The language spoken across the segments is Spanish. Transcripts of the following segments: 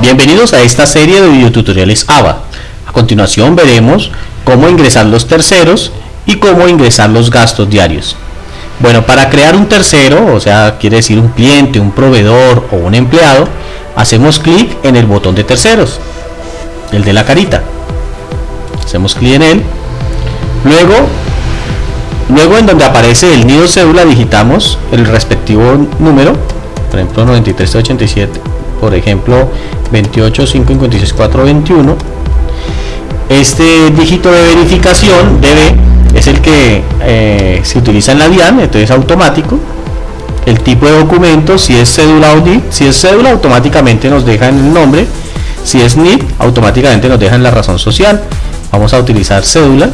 Bienvenidos a esta serie de videotutoriales ABA. A continuación veremos cómo ingresar los terceros y cómo ingresar los gastos diarios. Bueno, para crear un tercero, o sea, quiere decir un cliente, un proveedor o un empleado, hacemos clic en el botón de terceros, el de la carita. Hacemos clic en él. Luego, luego en donde aparece el nido cédula digitamos el respectivo número, por ejemplo 9387 por ejemplo 28 556 421 este dígito de verificación debe es el que eh, se utiliza en la DIAN entonces es automático. El tipo de documento si es cédula o NIT si es cédula automáticamente nos deja en el nombre. Si es NIT automáticamente nos deja en la razón social. Vamos a utilizar cédula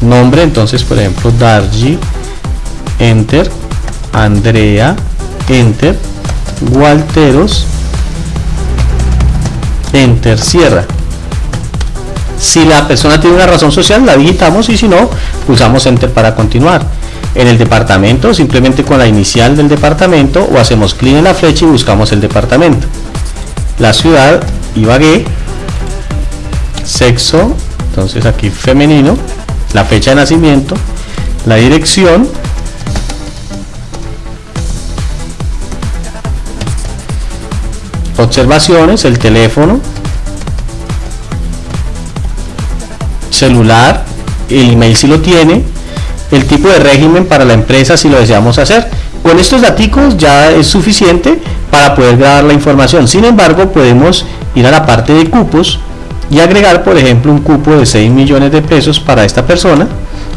nombre entonces por ejemplo Dargi enter Andrea enter Walteros enter cierra. Si la persona tiene una razón social la digitamos y si no pulsamos enter para continuar. En el departamento simplemente con la inicial del departamento o hacemos clic en la flecha y buscamos el departamento. La ciudad Ibagué. Sexo entonces aquí femenino. La fecha de nacimiento. La dirección observaciones, el teléfono, celular, el email si lo tiene, el tipo de régimen para la empresa si lo deseamos hacer. Con estos datos ya es suficiente para poder grabar la información. Sin embargo, podemos ir a la parte de cupos y agregar, por ejemplo, un cupo de 6 millones de pesos para esta persona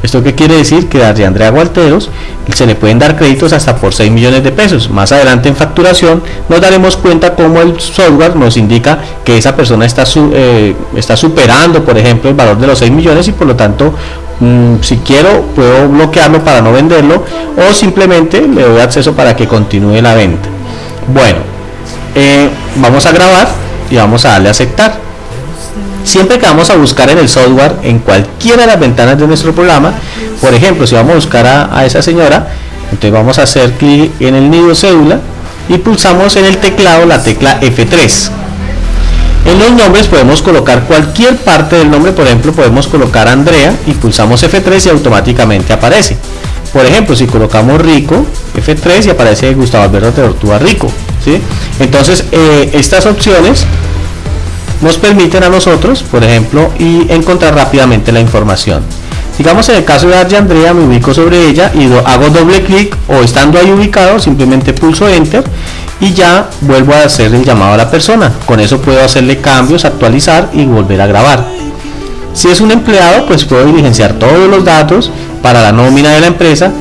¿Esto qué quiere decir? Que a Andrea Gualteros se le pueden dar créditos hasta por 6 millones de pesos. Más adelante en facturación nos daremos cuenta cómo el software nos indica que esa persona está, eh, está superando, por ejemplo, el valor de los 6 millones y por lo tanto, mm, si quiero, puedo bloquearlo para no venderlo o simplemente le doy acceso para que continúe la venta. Bueno, eh, vamos a grabar y vamos a darle a aceptar siempre que vamos a buscar en el software en cualquiera de las ventanas de nuestro programa. Por ejemplo si vamos a buscar a, esa señora entonces vamos a hacer clic en el nido cédula y pulsamos en el teclado la tecla F3 en los nombres podemos colocar cualquier parte del nombre por ejemplo podemos colocar Andrea y pulsamos F3 y automáticamente aparece. Por ejemplo si colocamos Rico F3 y aparece Gustavo Alberto Tortuga Rico ¿sí? entonces eh, estas opciones nos permiten a nosotros, por ejemplo, y encontrar rápidamente la información. Digamos en el caso de Arya Andrea me ubico sobre ella y hago doble clic o estando ahí ubicado simplemente pulso enter y ya vuelvo a hacer el llamado a la persona. Con eso puedo hacerle cambios, actualizar y volver a grabar. Si es un empleado pues puedo diligenciar todos los datos para la nómina de la empresa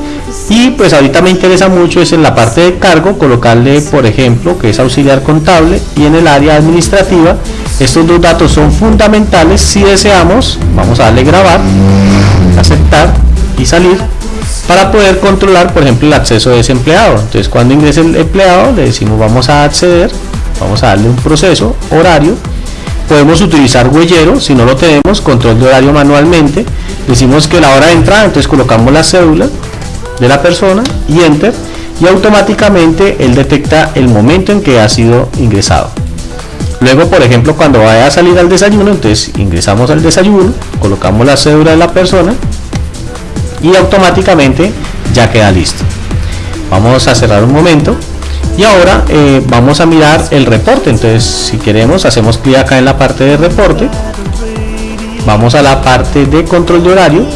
y pues ahorita me interesa mucho es en la parte de cargo colocarle por ejemplo que es auxiliar contable y en el área administrativa estos dos datos son fundamentales. Si deseamos vamos a darle grabar aceptar y salir para poder controlar por ejemplo el acceso de ese empleado. Entonces cuando ingrese el empleado le decimos vamos a acceder vamos a darle un proceso horario. Podemos utilizar huellero si no lo tenemos control de horario manualmente. Decimos que la hora de entrada entonces colocamos la cédula de la persona y enter y automáticamente él detecta el momento en que ha sido ingresado luego por ejemplo cuando vaya a salir al desayuno entonces ingresamos al desayuno colocamos la cédula de la persona y automáticamente ya queda listo. Vamos a cerrar un momento y ahora eh, vamos a mirar el reporte. Entonces si queremos hacemos clic acá en la parte de reporte. Vamos a la parte de control de horario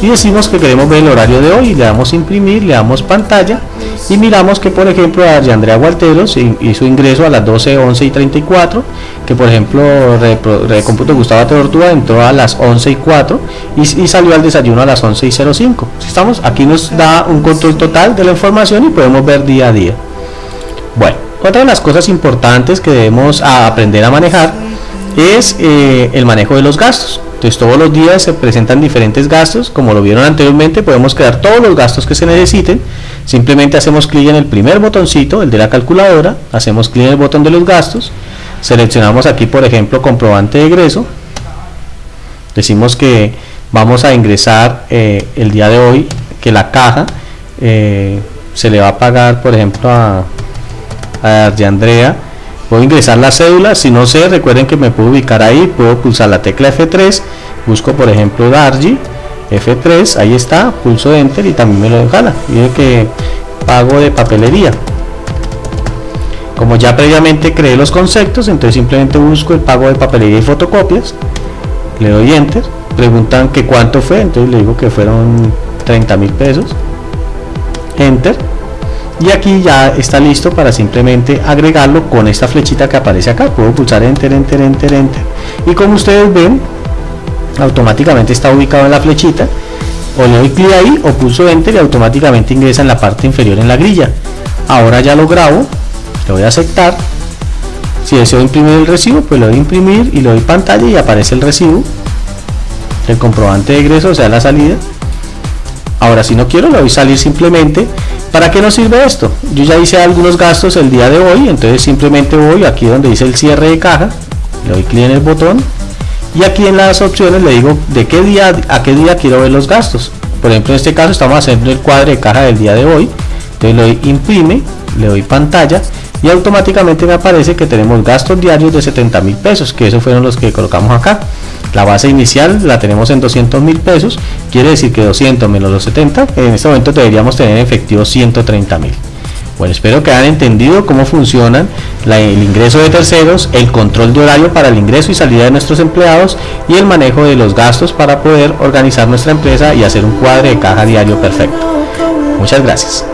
y decimos que queremos ver el horario de hoy, le damos imprimir, le damos pantalla y miramos que por ejemplo a Andrea Gualteros hizo ingreso a las 12, 11 y 34, que por ejemplo de cómputo Gustavo Tortuga entró a las 11 y 4 y, salió al desayuno a las 11 y 05. estamos, aquí nos da un control total de la información y podemos ver día a día. Bueno, otra de las cosas importantes que debemos aprender a manejar es eh, el manejo de los gastos. Entonces todos los días se presentan diferentes gastos, como lo vieron anteriormente, podemos crear todos los gastos que se necesiten. Simplemente hacemos clic en el primer botoncito, el de la calculadora, hacemos clic en el botón de los gastos, seleccionamos aquí por ejemplo comprobante de egreso, decimos que vamos a ingresar eh, el día de hoy, que la caja eh, se le va a pagar por ejemplo a, a de Andrea. Puedo ingresar la cédula, si no sé, recuerden que me puedo ubicar ahí, puedo pulsar la tecla F3, busco por ejemplo Dargy, F3, ahí está, pulso Enter y también me lo jala, Miren que pago de papelería. Como ya previamente creé los conceptos, entonces simplemente busco el pago de papelería y fotocopias, le doy Enter, preguntan que cuánto fue, entonces le digo que fueron 30 mil pesos, Enter, y aquí ya está listo para simplemente agregarlo con esta flechita que aparece acá. Puedo pulsar enter enter enter enter. Y como ustedes ven automáticamente está ubicado en la flechita o le doy clic ahí o pulso enter y automáticamente ingresa en la parte inferior en la grilla. Ahora ya lo grabo le voy a aceptar. Si deseo imprimir el recibo pues le doy imprimir y le doy pantalla y aparece el recibo el comprobante de egreso o sea la salida. Ahora si no quiero le doy salir simplemente. ¿Para qué nos sirve esto? Yo ya hice algunos gastos el día de hoy, entonces simplemente voy aquí donde dice el cierre de caja, le doy clic en el botón y aquí en las opciones le digo de qué día a qué día quiero ver los gastos. Por ejemplo, en este caso estamos haciendo el cuadro de caja del día de hoy, entonces le doy imprime, le doy pantalla y automáticamente me aparece que tenemos gastos diarios de 70 mil pesos, que esos fueron los que colocamos acá. La base inicial la tenemos en 200 mil pesos, quiere decir que 200 menos los 70, en este momento deberíamos tener en efectivo 130 mil. Bueno, espero que hayan entendido cómo funcionan el ingreso de terceros, el control de horario para el ingreso y salida de nuestros empleados y el manejo de los gastos para poder organizar nuestra empresa y hacer un cuadro de caja diario perfecto. Muchas gracias.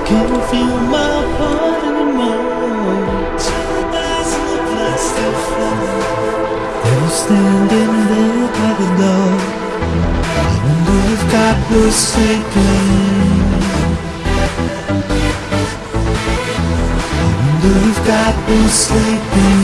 that was sleeping